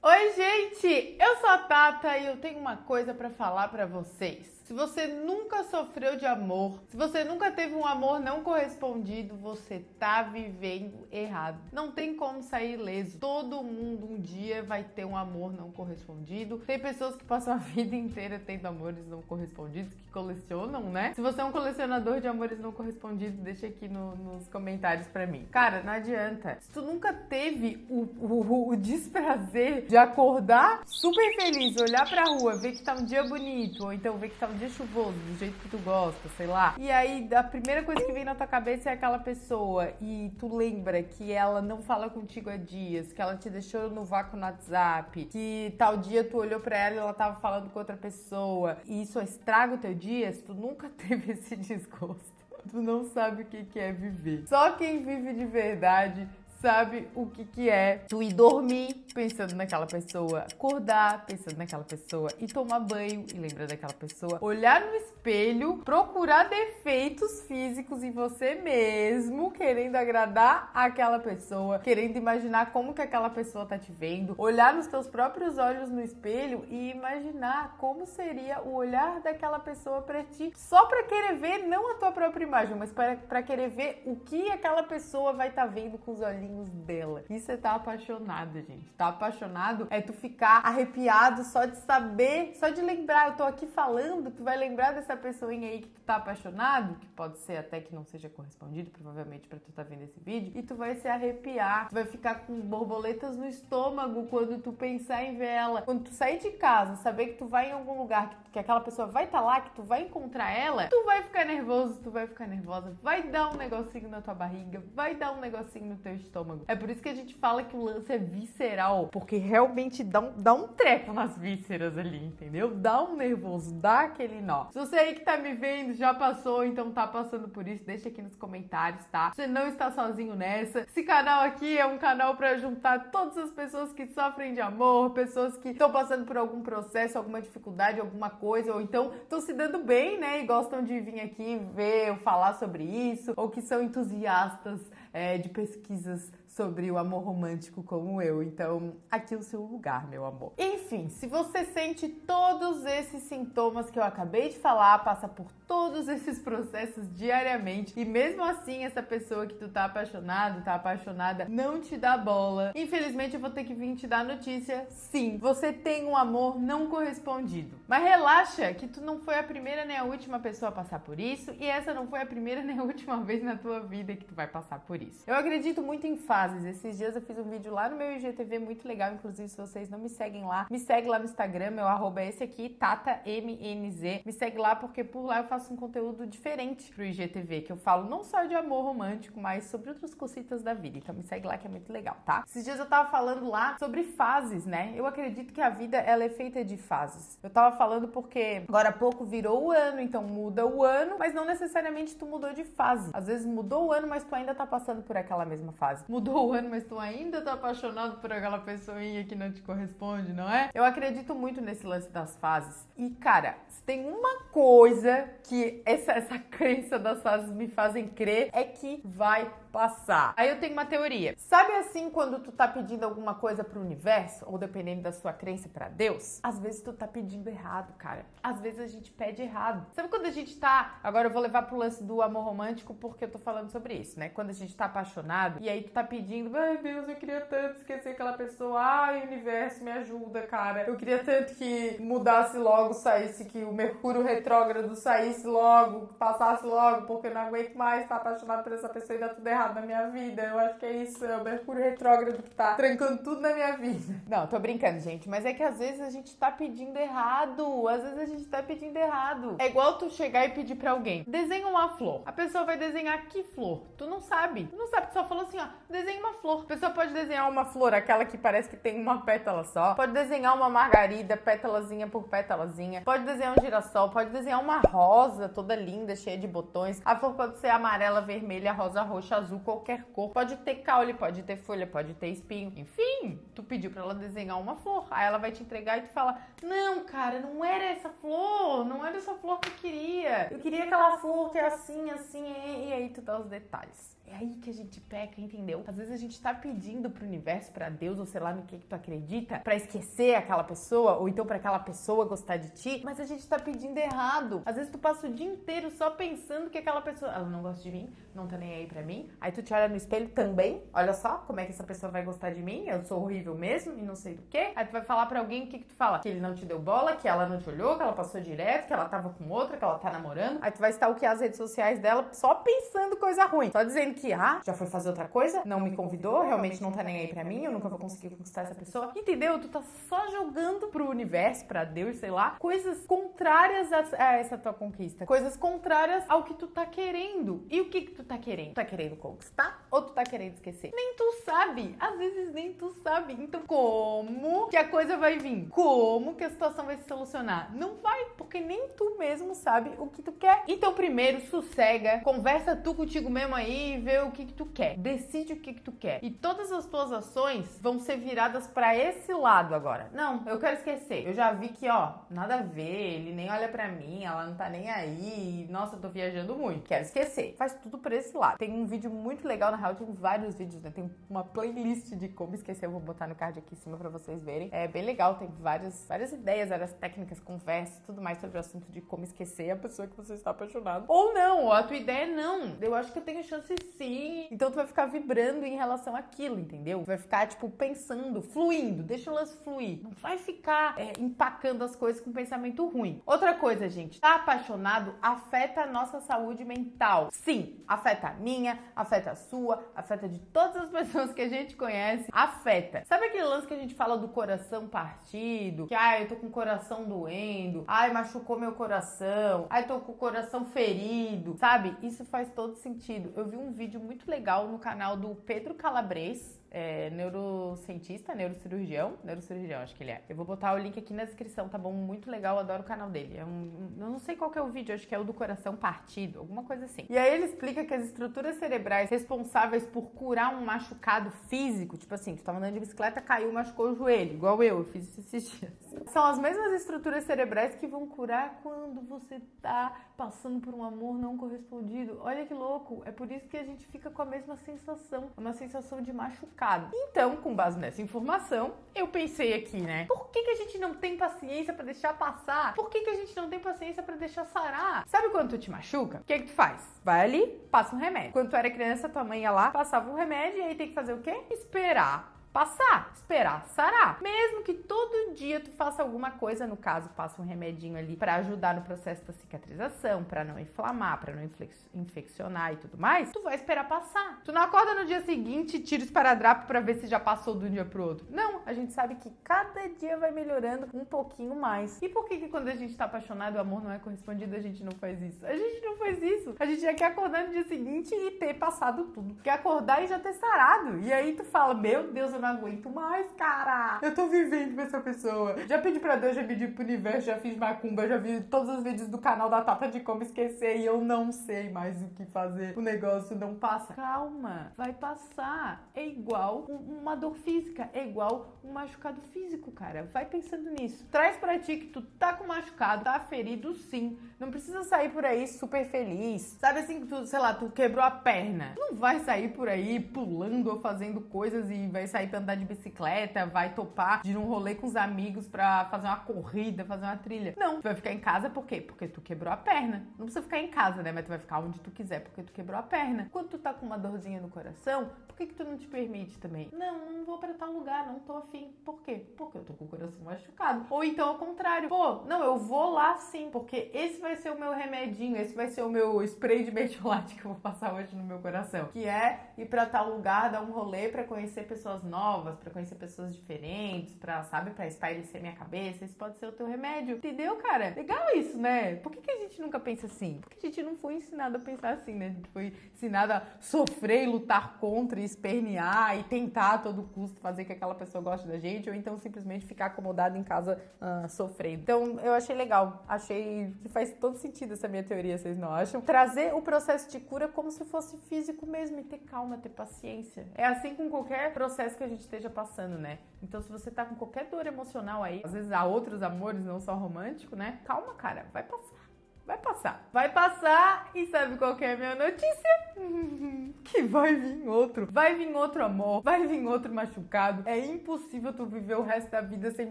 Oi, gente! Eu sou a Tata e eu tenho uma coisa para falar para vocês. Se você nunca sofreu de amor, se você nunca teve um amor não correspondido, você tá vivendo errado. Não tem como sair ileso. Todo mundo um dia vai ter um amor não correspondido. Tem pessoas que passam a vida inteira tendo amores não correspondidos, que colecionam, né? Se você é um colecionador de amores não correspondidos, deixa aqui no, nos comentários para mim. Cara, não adianta. Se tu nunca teve o, o, o desprazer de acordar super feliz, olhar pra rua, ver que tá um dia bonito, ou então ver que tá um dia chuvoso, do jeito que tu gosta, sei lá. E aí a primeira coisa que vem na tua cabeça é aquela pessoa e tu lembra que ela não fala contigo há dias, que ela te deixou no vácuo no WhatsApp, que tal dia tu olhou para ela e ela tava falando com outra pessoa. E isso estraga o teu dia se tu nunca teve esse desgosto. Tu não sabe o que é viver. Só quem vive de verdade sabe o que, que é tu ir dormir pensando naquela pessoa, acordar pensando naquela pessoa e tomar banho e lembrar daquela pessoa, olhar no espelho, procurar defeitos físicos em você mesmo, querendo agradar aquela pessoa, querendo imaginar como que aquela pessoa tá te vendo, olhar nos teus próprios olhos no espelho e imaginar como seria o olhar daquela pessoa para ti, só para querer ver não a tua própria imagem, mas para querer ver o que aquela pessoa vai estar tá vendo com os olhinhos olhinhos dela. Isso é tá apaixonado, gente. Tá apaixonado é tu ficar arrepiado só de saber, só de lembrar. Eu tô aqui falando, tu vai lembrar dessa pessoinha aí que tu tá apaixonado, que pode ser até que não seja correspondido, provavelmente para tu tá vendo esse vídeo, e tu vai se arrepiar, tu vai ficar com borboletas no estômago quando tu pensar em ver ela. Quando tu sair de casa, saber que tu vai em algum lugar, que, que aquela pessoa vai estar tá lá, que tu vai encontrar ela, tu vai ficar nervoso, tu vai ficar nervosa, vai dar um negocinho na tua barriga, vai dar um negocinho no teu estômago estômago. É por isso que a gente fala que o lance é visceral, porque realmente dá um, dá um treco nas vísceras ali, entendeu? Dá um nervoso, dá aquele nó. Se você aí que tá me vendo já passou, então tá passando por isso, deixa aqui nos comentários, tá? Você não está sozinho nessa. Esse canal aqui é um canal para juntar todas as pessoas que sofrem de amor, pessoas que estão passando por algum processo, alguma dificuldade, alguma coisa, ou então estão se dando bem, né? E gostam de vir aqui ver ou falar sobre isso, ou que são entusiastas é, de pesquisas sobre o amor romântico como eu. Então, aqui é o seu lugar, meu amor. Enfim, se você sente todos esses sintomas que eu acabei de falar, passa por todos esses processos diariamente e mesmo assim essa pessoa que tu tá apaixonado, tá apaixonada, não te dá bola. Infelizmente eu vou ter que vir te dar notícia. Sim, você tem um amor não correspondido. Mas relaxa que tu não foi a primeira nem a última pessoa a passar por isso e essa não foi a primeira nem a última vez na tua vida que tu vai passar por isso. Eu acredito muito em fases. Esses dias eu fiz um vídeo lá no meu IGTV muito legal, inclusive se vocês não me seguem lá, me segue lá no Instagram, meu arroba é esse aqui, TataMNZ. Me segue lá porque por lá eu faço um conteúdo diferente pro IGTV, que eu falo não só de amor romântico, mas sobre outras cositas da vida. Então me segue lá que é muito legal, tá? Esses dias eu tava falando lá sobre fases, né? Eu acredito que a vida ela é feita de fases. Eu tava falando porque agora há pouco virou o ano, então muda o ano, mas não necessariamente tu mudou de fase. Às vezes mudou o ano, mas tu ainda tá passando por aquela mesma fase. Mudou o ano, mas tu ainda tá apaixonado por aquela pessoinha que não te corresponde, não é? Eu acredito muito nesse lance das fases. E cara, se tem uma coisa que essa, essa crença das fases me fazem crer é que vai passar. Aí eu tenho uma teoria. Sabe assim quando tu tá pedindo alguma coisa pro universo, ou dependendo da sua crença para Deus? Às vezes tu tá pedindo errado, cara. Às vezes a gente pede errado. Sabe quando a gente tá, agora eu vou levar pro lance do amor romântico porque eu tô falando sobre isso, né? Quando a gente tá apaixonado e aí tu tá pedindo, ai Deus, eu queria tanto esquecer aquela pessoa. Ai, universo, me ajuda, cara. Eu queria tanto que mudasse logo, saísse que o Mercúrio retrógrado saísse logo, passasse logo, porque eu não aguento mais estar apaixonado por essa pessoa e dar tudo errado errado na minha vida. Eu acho que é isso, é o Mercúrio retrógrado que tá trancando tudo na minha vida. Não, tô brincando, gente, mas é que às vezes a gente tá pedindo errado. Às vezes a gente tá pedindo errado. É igual tu chegar e pedir pra alguém: desenha uma flor. A pessoa vai desenhar que flor? Tu não sabe. Tu não sabe, tu só falou assim, ó, desenha uma flor. A pessoa pode desenhar uma flor, aquela que parece que tem uma pétala só. Pode desenhar uma margarida, pétalazinha por pétalazinha. Pode desenhar um girassol, pode desenhar uma rosa toda linda, cheia de botões. A flor pode ser amarela, vermelha, rosa, roxa, azul azul, qualquer cor. Pode ter caule, pode ter folha, pode ter espinho. Enfim, tu pediu para ela desenhar uma flor. Aí ela vai te entregar e tu fala: Não, cara, não era essa flor, não era essa flor que eu queria. Eu queria aquela flor que é assim, assim, e aí tu dá os detalhes. É aí que a gente peca, entendeu? Às vezes a gente tá pedindo pro universo, para Deus, ou sei lá no que, que tu acredita, para esquecer aquela pessoa, ou então para aquela pessoa gostar de ti, mas a gente tá pedindo errado. Às vezes tu passa o dia inteiro só pensando que aquela pessoa, ela não gosta de mim, não tá nem aí pra mim. Aí tu te olha no espelho também, olha só como é que essa pessoa vai gostar de mim, eu sou horrível mesmo e não sei do que. Aí tu vai falar para alguém o que, que tu fala? Que ele não te deu bola, que ela não te olhou, que ela passou direto, que ela tava com outra, que ela tá namorando. Aí tu vai stalkear as redes sociais dela só pensando coisa ruim. Só dizendo que, ah, já foi fazer outra coisa, não me convidou, realmente não tá nem aí pra mim, eu nunca vou conseguir conquistar essa pessoa. Entendeu? Tu tá só jogando pro universo, pra Deus, sei lá, coisas contrárias a, a essa tua conquista. Coisas contrárias ao que tu tá querendo. E o que que tu tá querendo? Tu tá querendo conquistar ou tu tá querendo esquecer? Nem tu sabe. Às vezes nem tu sabe. Então, como que a coisa vai vir? Como que a situação vai se solucionar? Não vai, porque nem tu mesmo sabe o que tu quer. Então, primeiro, sossega, conversa tu contigo mesmo aí e vê o que que tu quer. Decide o que que tu quer. E todas as tuas ações vão ser viradas para esse lado agora. Não, eu quero esquecer. Eu já vi que, ó, nada a ver, ele nem olha para mim, ela não tá nem aí. Nossa, eu tô viajando muito. Quero esquecer. Faz tudo por esse lado. Tem um vídeo muito legal, na real, tem vários vídeos, né? Tem uma playlist de como esquecer, eu vou botar no card aqui em cima para vocês verem. É bem legal, tem várias, várias ideias, várias técnicas, conversas, tudo mais sobre o assunto de como esquecer a pessoa que você está apaixonado. Ou não, ou a tua ideia é não. Eu acho que eu tenho chance sim. Então tu vai ficar vibrando em relação àquilo, entendeu? Tu vai ficar, tipo, pensando, fluindo, deixa o lance fluir. Não vai ficar é, empacando as coisas com pensamento ruim. Outra coisa, gente, tá apaixonado afeta a nossa saúde mental. Sim, afeta a minha, afeta a sua, afeta de todas as pessoas que a gente conhece, afeta. Sabe aquele lance que a gente fala do coração partido? Que, ai, eu tô com o coração doendo, ai, machucou meu coração, ai, tô com o coração ferido, sabe? Isso faz todo sentido. Eu vi um vídeo muito legal no canal do Pedro Calabres, é, neurocientista, neurocirurgião, neurocirurgião, acho que ele é. Eu vou botar o link aqui na descrição, tá bom? Muito legal, adoro o canal dele. É um, eu não sei qual é o vídeo, acho que é o do coração partido, alguma coisa assim. E aí ele explica que as estruturas cerebrais responsáveis por curar um machucado físico, tipo assim, tu tava andando de bicicleta, caiu, machucou o joelho, igual eu, eu fiz isso esses dias. São as mesmas estruturas cerebrais que vão curar quando você tá passando por um amor não correspondido. Olha que louco, é por isso que a gente fica com a mesma sensação, uma sensação de machucado Então, com base nessa informação, eu pensei aqui, né? Por que, que a gente não tem paciência para deixar passar? Por que, que a gente não tem paciência para deixar sarar? Sabe quando tu te machuca? O que, que tu faz? Vai ali, passa um remédio. Quando tu era criança, tua mãe ia lá, passava um remédio e aí tem que fazer o quê? Esperar passar, esperar sarar. Mesmo que todo dia tu faça alguma coisa, no caso, passa um remedinho ali para ajudar no processo da cicatrização, para não inflamar, para não infeccionar e tudo mais, tu vai esperar passar. Tu não acorda no dia seguinte e tira o esparadrapo para ver se já passou de um dia pro outro. Não, a gente sabe que cada dia vai melhorando um pouquinho mais. E por que que quando a gente tá apaixonado o amor não é correspondido, a gente não faz isso? A gente não faz isso. A gente já quer acordar no dia seguinte e ter passado tudo. Quer acordar e já ter sarado. E aí tu fala, meu Deus, eu não não aguento mais, cara. Eu tô vivendo com essa pessoa. Já pedi pra Deus, já pedi pro universo, já fiz macumba, já vi todos os vídeos do canal da Tata de como esquecer e eu não sei mais o que fazer. O negócio não passa. Calma, vai passar. É igual uma dor física, é igual um machucado físico, cara. Vai pensando nisso. Traz pra ti que tu tá com machucado, tá ferido sim. Não precisa sair por aí super feliz. Sabe assim que tu, sei lá, tu quebrou a perna. Tu não vai sair por aí pulando ou fazendo coisas e vai sair andar de bicicleta, vai topar de ir um rolê com os amigos pra fazer uma corrida, fazer uma trilha. Não, tu vai ficar em casa por quê? Porque tu quebrou a perna. Não precisa ficar em casa, né? Mas tu vai ficar onde tu quiser porque tu quebrou a perna. Quando tu tá com uma dorzinha no coração, por que que tu não te permite também? Não, não vou para tal lugar, não tô afim. Por quê? Porque eu tô com o coração machucado. Ou então ao contrário, pô, não, eu vou lá sim, porque esse vai ser o meu remedinho, esse vai ser o meu spray de mertiolate que eu vou passar hoje no meu coração, que é ir para tal lugar, dar um rolê para conhecer pessoas novas novas, para conhecer pessoas diferentes, para sabe, para espairecer minha cabeça. Isso pode ser o teu remédio. Entendeu, cara? Legal isso, né? Por que, que a gente nunca pensa assim? Porque a gente não foi ensinado a pensar assim, né? A gente foi ensinado a sofrer e lutar contra, e espernear e tentar a todo custo fazer que aquela pessoa goste da gente, ou então simplesmente ficar acomodado em casa uh, sofrendo. Então, eu achei legal. Achei que faz todo sentido essa minha teoria, vocês não acham? Trazer o processo de cura como se fosse físico mesmo e ter calma, ter paciência. É assim com qualquer processo que a gente gente esteja passando, né? Então, se você tá com qualquer dor emocional aí, às vezes há outros amores, não só romântico, né? Calma, cara, vai passar Vai passar. Vai passar e sabe qual é a minha notícia? que vai vir outro. Vai vir outro amor. Vai vir outro machucado. É impossível tu viver o resto da vida sem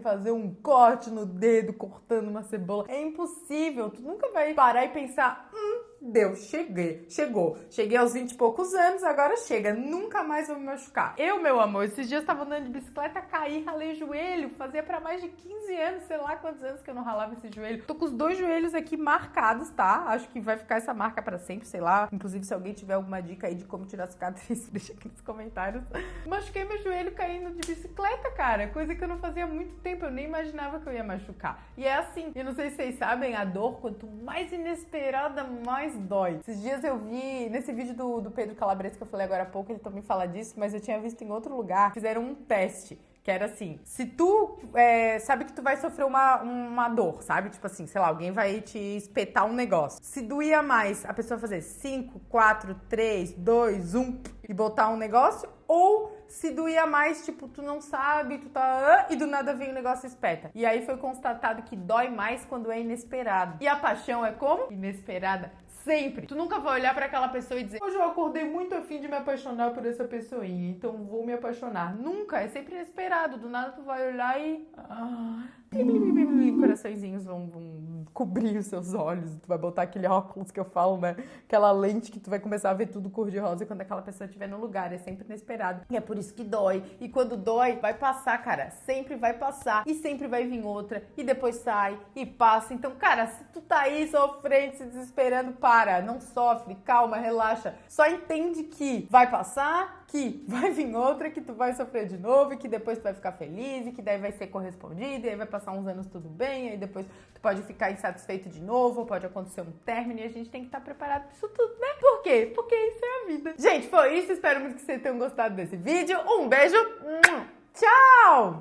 fazer um corte no dedo, cortando uma cebola. É impossível. Tu nunca vai parar e pensar, hum, deu, cheguei, chegou. Cheguei aos 20 e poucos anos, agora chega, nunca mais vou me machucar. Eu, meu amor, esses dias tava andando de bicicleta, caí, ralei joelho, fazia para mais de 15 anos, sei lá quantos anos que eu não ralava esse joelho. Tô com os dois joelhos aqui marcados, tá? Acho que vai ficar essa marca para sempre, sei lá. Inclusive, se alguém tiver alguma dica aí de como tirar cicatriz, deixa aqui nos comentários. Machuquei meu joelho caindo de bicicleta, cara, coisa que eu não fazia há muito tempo, eu nem imaginava que eu ia machucar. E é assim, eu não sei se vocês sabem, a dor, quanto mais inesperada, mais mais dói. Esses dias eu vi, nesse vídeo do, do Pedro Calabrese que eu falei agora há pouco, ele também fala disso, mas eu tinha visto em outro lugar, fizeram um teste. Que era assim, se tu é, sabe que tu vai sofrer uma, uma dor, sabe? Tipo assim, sei lá, alguém vai te espetar um negócio. Se doía mais, a pessoa fazer 5, 4, 3, 2, 1 e botar um negócio, ou se doía mais, tipo, tu não sabe, tu tá. e do nada vem o negócio e espeta. E aí foi constatado que dói mais quando é inesperado. E a paixão é como? Inesperada Sempre. Tu nunca vai olhar para aquela pessoa e dizer: Hoje eu acordei muito afim de me apaixonar por essa pessoinha, então vou me apaixonar. Nunca. É sempre inesperado. Do nada tu vai olhar e. Ah, coraçõezinhos vão, vão, cobrir os seus olhos. Tu vai botar aquele óculos que eu falo, né? Aquela lente que tu vai começar a ver tudo cor-de-rosa quando aquela pessoa estiver no lugar. É sempre inesperado. E é por isso que dói. E quando dói, vai passar, cara. Sempre vai passar. E sempre vai vir outra. E depois sai e passa. Então, cara, se tu tá aí sofrendo, se desesperando, para. Não sofre. Calma, relaxa. Só entende que vai passar, que vai vir outra, que tu vai sofrer de novo, e que depois tu vai ficar feliz, e que daí vai ser correspondido, e aí vai passar uns anos tudo bem, aí depois tu pode ficar insatisfeito de novo, pode acontecer um término, e a gente tem que estar preparado pra isso tudo, né? Por quê? Porque isso é a vida. Gente, foi isso, espero muito que vocês tenham gostado desse vídeo. Um beijo, tchau!